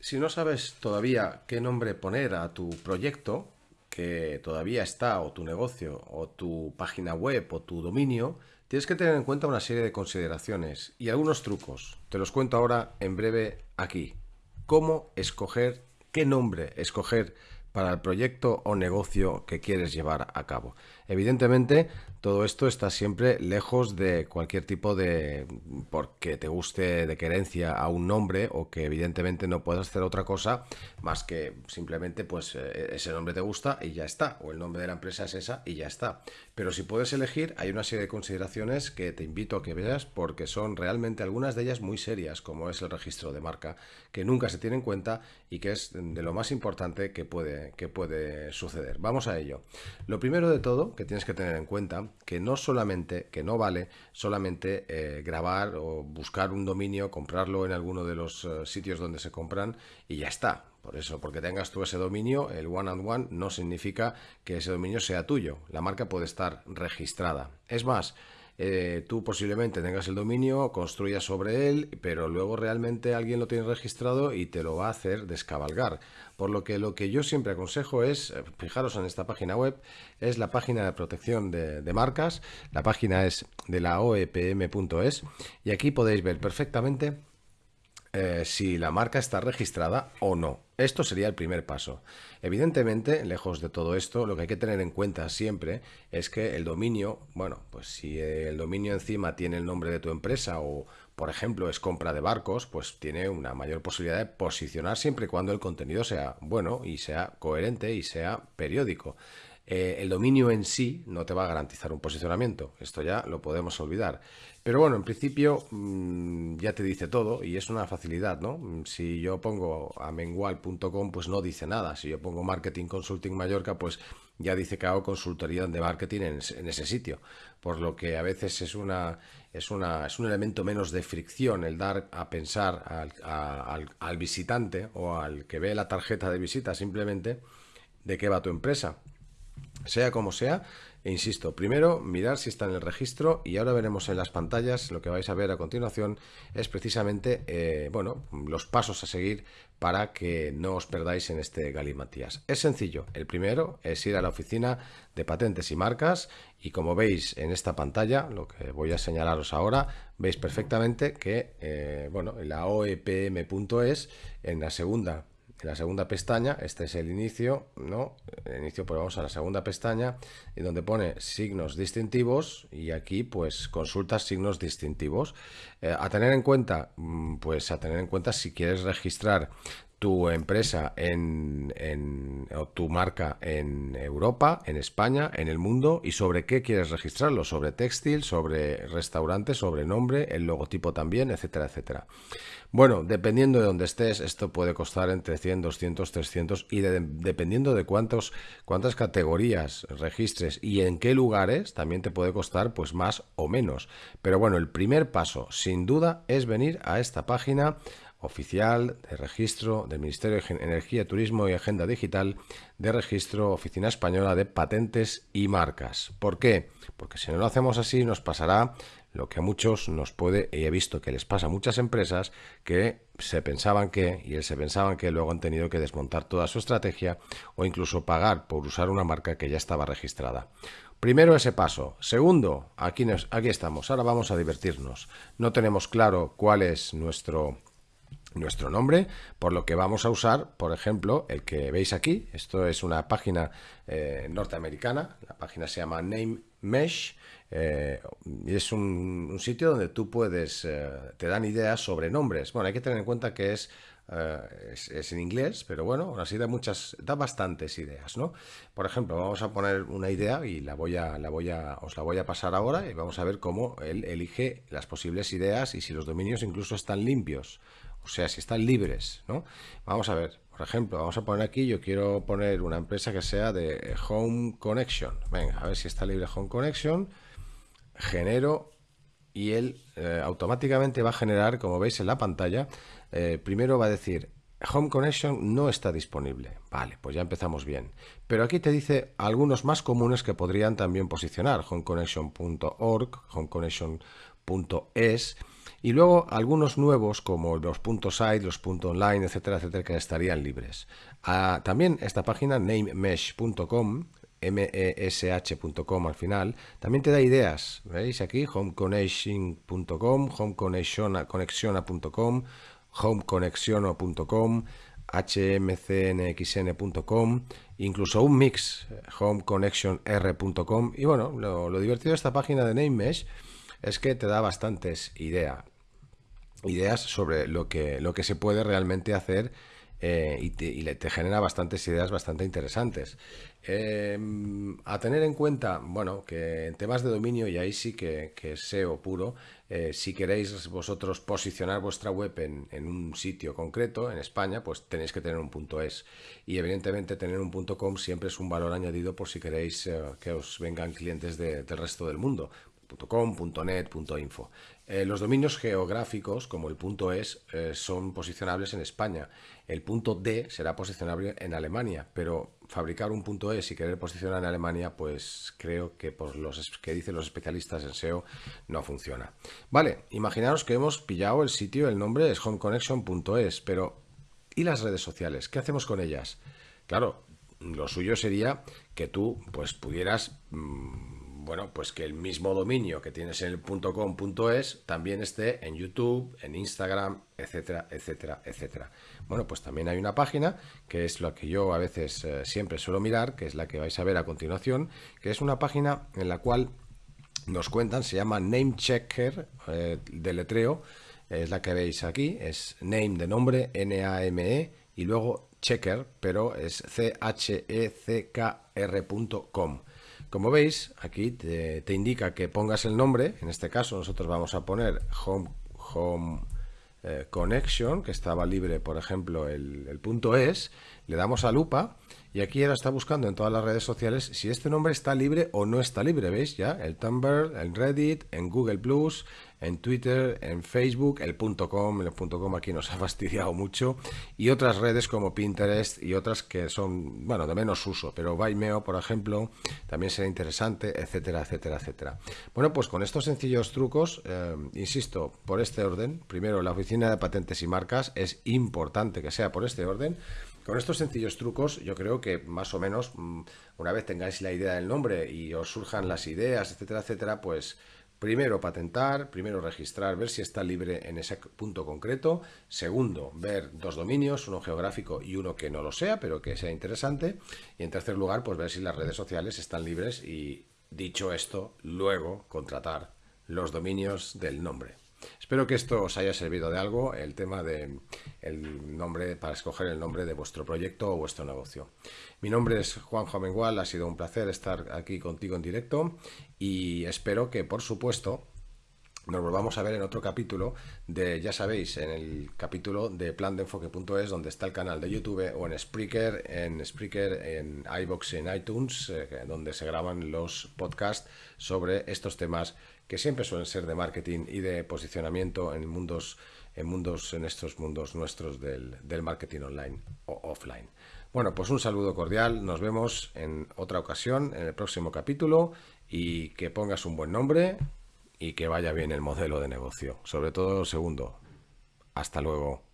Si no sabes todavía qué nombre poner a tu proyecto, que todavía está, o tu negocio, o tu página web, o tu dominio, tienes que tener en cuenta una serie de consideraciones y algunos trucos. Te los cuento ahora en breve aquí. ¿Cómo escoger, qué nombre escoger para el proyecto o negocio que quieres llevar a cabo? Evidentemente, todo esto está siempre lejos de cualquier tipo de porque te guste de querencia a un nombre o que evidentemente no puedas hacer otra cosa más que simplemente pues eh, ese nombre te gusta y ya está o el nombre de la empresa es esa y ya está pero si puedes elegir hay una serie de consideraciones que te invito a que veas porque son realmente algunas de ellas muy serias como es el registro de marca que nunca se tiene en cuenta y que es de lo más importante que puede que puede suceder vamos a ello lo primero de todo que tienes que tener en cuenta que no solamente, que no vale solamente eh, grabar o buscar un dominio, comprarlo en alguno de los eh, sitios donde se compran y ya está. Por eso, porque tengas tú ese dominio, el one and one no significa que ese dominio sea tuyo. La marca puede estar registrada. Es más, eh, tú posiblemente tengas el dominio, construyas sobre él, pero luego realmente alguien lo tiene registrado y te lo va a hacer descabalgar. Por lo que lo que yo siempre aconsejo es, eh, fijaros en esta página web, es la página de protección de, de marcas, la página es de la oepm.es y aquí podéis ver perfectamente eh, si la marca está registrada o no. Esto sería el primer paso. Evidentemente, lejos de todo esto, lo que hay que tener en cuenta siempre es que el dominio, bueno, pues si el dominio encima tiene el nombre de tu empresa o, por ejemplo, es compra de barcos, pues tiene una mayor posibilidad de posicionar siempre y cuando el contenido sea bueno y sea coherente y sea periódico. Eh, el dominio en sí no te va a garantizar un posicionamiento, esto ya lo podemos olvidar. Pero bueno, en principio mm, ya te dice todo y es una facilidad, ¿no? Si yo pongo a mengual.com, pues no dice nada. Si yo pongo Marketing Consulting Mallorca, pues ya dice que hago consultoría de marketing en, ese sitio. Por lo que a veces es, una, es, una, es un elemento menos de fricción el dar a pensar al visitante o al que ve la tarjeta de visita simplemente de qué va tu empresa. Sea como sea, e insisto, primero mirar si está en el registro y ahora veremos en las pantallas, lo que vais a ver a continuación es precisamente eh, bueno, los pasos a seguir para que no os perdáis en este galimatías. Es sencillo, el primero es ir a la oficina de patentes y marcas y como veis en esta pantalla, lo que voy a señalaros ahora, veis perfectamente que eh, bueno, en la oepm.es, en la segunda en la segunda pestaña, este es el inicio, ¿no? El inicio, pues vamos a la segunda pestaña y donde pone signos distintivos y aquí pues consultas signos distintivos. Eh, a tener en cuenta, mm, pues a tener en cuenta si quieres registrar tu empresa en, o tu marca en Europa, en España, en el mundo y sobre qué quieres registrarlo, sobre textil, sobre restaurante, sobre nombre, el logotipo también, etcétera, etcétera. Bueno, dependiendo de dónde estés, esto puede costar entre 100, 200, 300 y dependiendo de cuántos, cuántas categorías registres y en qué lugares, también te puede costar pues más o menos. Pero bueno, el primer paso, sin duda, es venir a esta página oficial de registro del Ministerio de Energía, Turismo y Agenda Digital de registro Oficina Española de Patentes y Marcas. ¿Por qué? Porque si no lo hacemos así nos pasará lo que a muchos nos puede, y he visto que les pasa a muchas empresas, que se pensaban que, y se pensaban que luego han tenido que desmontar toda su estrategia o incluso pagar por usar una marca que ya estaba registrada. Primero ese paso. Segundo, aquí, aquí estamos. Ahora vamos a divertirnos. No tenemos claro cuál es nuestro nuestro nombre, por lo que vamos a usar, por ejemplo, el que veis aquí. Esto es una página eh, norteamericana, la página se llama Name Mesh, eh, es un, sitio donde tú puedes, eh, te dan ideas sobre nombres. Bueno, hay que tener en cuenta que es, es, en inglés, pero bueno, aún así da muchas, da bastantes ideas, ¿no? Por ejemplo, vamos a poner una idea y la voy a, la voy a, os la voy a pasar ahora y vamos a ver cómo él elige las posibles ideas y si los dominios incluso están limpios o sea, si están libres, ¿no? Vamos a ver, por ejemplo, vamos a poner aquí, yo quiero poner una empresa que sea de Home Connection. Venga, a ver si está libre Home Connection. Genero y él eh, automáticamente va a generar, como veis en la pantalla, eh, primero va a decir Home Connection no está disponible. Vale, pues ya empezamos bien. Pero aquí te dice algunos más comunes que podrían también posicionar. Homeconnection.org, homeconnection.es Y luego algunos nuevos como los puntos .site, los .online, etcétera, etcétera, que estarían libres. Ah, también esta página namemesh.com mesh.com al final, también te da ideas, ¿veis aquí? homeconnection.com, homeconnexiona.com, homeconexiono.com, hmcnxn.com, incluso un mix, homeconnectionr.com. Y bueno, lo, lo, divertido de esta página de NameMesh es que te da bastantes ideas, ideas sobre lo que, lo que se puede realmente hacer eh, y, te, genera bastantes ideas bastante interesantes. Em, a tener en cuenta, bueno, que en temas de dominio, y ahí sí que, es SEO puro, eh, si queréis vosotros posicionar vuestra web en, un sitio concreto, en España, pues tenéis que tener un punto .es. Y evidentemente tener un punto .com siempre es un valor añadido por si queréis eh, que os vengan clientes del resto del mundo. .com, .net, .info. Eh, los dominios geográficos, como el punto .es, eh, son posicionables en España. El punto .d será posicionable en Alemania, pero fabricar un punto .es y querer posicionar en Alemania, pues creo que por los que dicen los especialistas en SEO no funciona. Vale, imaginaros que hemos pillado el sitio, el nombre es homeconnection.es, pero ¿y las redes sociales? ¿Qué hacemos con ellas? Claro, lo suyo sería que tú pues pudieras... Mm, bueno, pues que el mismo dominio que tienes en el .com.es también esté en YouTube, en Instagram, etcétera, etcétera, etcétera. Bueno, pues también hay una página que es lo que yo a veces eh, siempre suelo mirar, que es la que vais a ver a continuación, que es una página en la cual nos cuentan, se llama Namechecker eh, de letreo, es la que veis aquí, es name de nombre, N-A-M-E, y luego checker, pero es C-H-E-C-K-R.com. Como veis, aquí te, indica que pongas el nombre, en este caso nosotros vamos a poner Home, home eh, Connection, que estaba libre, por ejemplo, el, punto es, le damos a lupa y aquí ahora está buscando en todas las redes sociales si este nombre está libre o no está libre, ¿veis? Ya, el Tumblr, el Reddit, en Google Plus, en Twitter, en Facebook, el .com, el .com aquí nos ha fastidiado mucho, y otras redes como Pinterest y otras que son, bueno, de menos uso, pero Vimeo, por ejemplo, también será interesante, etcétera, etcétera, etcétera. Bueno, pues con estos sencillos trucos, eh, insisto, por este orden, primero la Oficina de Patentes y Marcas, es importante que sea por este orden, con estos sencillos trucos, yo creo que más o menos, mm, una vez tengáis la idea del nombre y os surjan las ideas, etcétera, etcétera, pues Primero, patentar, primero registrar, ver si está libre en ese punto concreto. Segundo, ver dos dominios, uno geográfico y uno que no lo sea, pero que sea interesante. Y en tercer lugar, pues ver si las redes sociales están libres y, dicho esto, luego contratar los dominios del nombre. Espero que esto os haya servido de algo, el tema de el nombre, para escoger el nombre de vuestro proyecto o vuestro negocio. Mi nombre es Juan Jomengual, ha sido un placer estar aquí contigo en directo y espero que, por supuesto, nos volvamos a ver en otro capítulo de, ya sabéis, en el capítulo de plandeenfoque.es donde está el canal de YouTube o en Spreaker, en Spreaker, en iBox, en iTunes, eh, donde se graban los podcasts sobre estos temas que siempre suelen ser de marketing y de posicionamiento en mundos, en mundos, en estos mundos nuestros del, del marketing online o offline. Bueno, pues un saludo cordial, nos vemos en otra ocasión, en el próximo capítulo y que pongas un buen nombre, y que vaya bien el modelo de negocio. Sobre todo lo segundo. Hasta luego.